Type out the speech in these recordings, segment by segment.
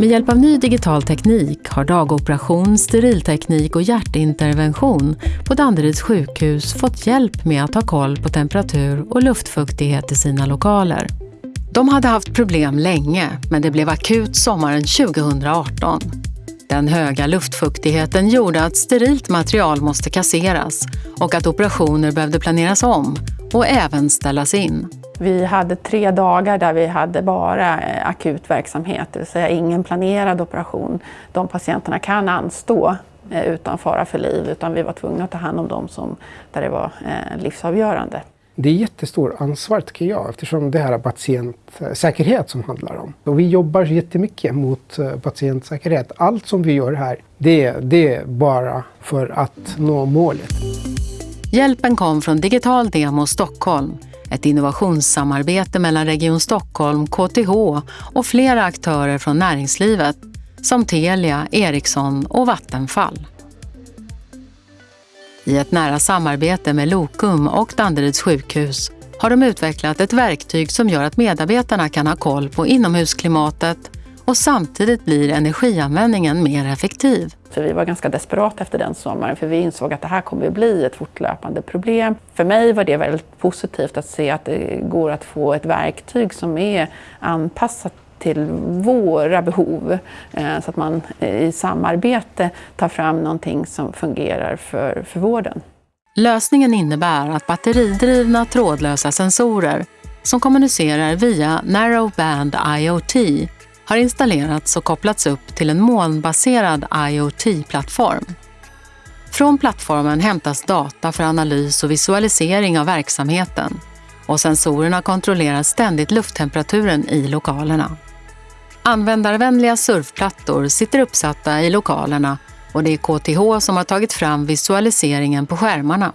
Med hjälp av ny digital teknik har dagoperation, sterilteknik och hjärtintervention på Danderyds sjukhus fått hjälp med att ha koll på temperatur och luftfuktighet i sina lokaler. De hade haft problem länge, men det blev akut sommaren 2018. Den höga luftfuktigheten gjorde att sterilt material måste kasseras och att operationer behövde planeras om och även ställas in. Vi hade tre dagar där vi hade bara eh, akut verksamhet, det vill säga ingen planerad operation. De patienterna kan anstå eh, utan fara för liv, utan vi var tvungna att ta hand om dem som, där det var eh, livsavgörande. Det är jättestort ansvar tycker jag eftersom det här är patientsäkerhet som handlar om. Och vi jobbar jättemycket mot patientsäkerhet. Allt som vi gör här, det, det är bara för att nå målet. Hjälpen kom från Digital Demo Stockholm ett innovationssamarbete mellan Region Stockholm, KTH och flera aktörer från näringslivet som Telia, Ericsson och Vattenfall. I ett nära samarbete med Lokum och Danderyds sjukhus har de utvecklat ett verktyg som gör att medarbetarna kan ha koll på inomhusklimatet och samtidigt blir energianvändningen mer effektiv. För vi var ganska desperata efter den sommaren för vi insåg att det här kommer att bli ett fortlöpande problem. För mig var det väldigt positivt att se att det går att få ett verktyg som är anpassat till våra behov eh, så att man i samarbete tar fram någonting som fungerar för, för vården. Lösningen innebär att batteridrivna trådlösa sensorer som kommunicerar via Narrowband IoT har installerats och kopplats upp till en molnbaserad IoT-plattform. Från plattformen hämtas data för analys och visualisering av verksamheten och sensorerna kontrollerar ständigt lufttemperaturen i lokalerna. Användarvänliga surfplattor sitter uppsatta i lokalerna och det är KTH som har tagit fram visualiseringen på skärmarna.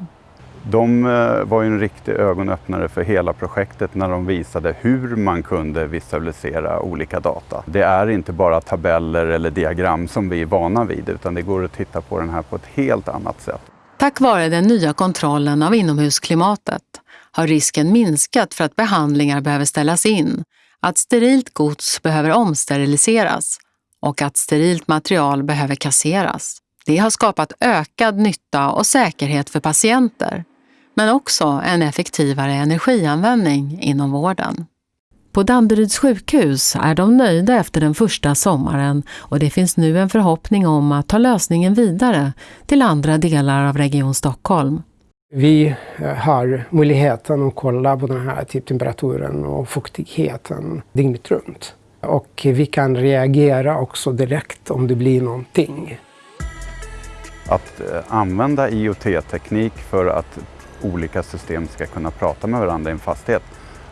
De eh, var ju en riktig ögonöppnare för hela projektet när de visade hur man kunde visualisera olika data. Det är inte bara tabeller eller diagram som vi är vana vid utan det går att titta på den här på ett helt annat sätt. Tack vare den nya kontrollen av inomhusklimatet har risken minskat för att behandlingar behöver ställas in, att sterilt gods behöver omsteriliseras och att sterilt material behöver kasseras. Det har skapat ökad nytta och säkerhet för patienter men också en effektivare energianvändning inom vården. På Danderyds sjukhus är de nöjda efter den första sommaren och det finns nu en förhoppning om att ta lösningen vidare till andra delar av Region Stockholm. Vi har möjligheten att kolla på den här typ temperaturen och fuktigheten dygnet runt. Och vi kan reagera också direkt om det blir någonting. Att eh, använda IoT-teknik för att olika system ska kunna prata med varandra i en fastighet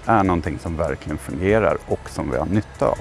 är någonting som verkligen fungerar och som vi har nytta av.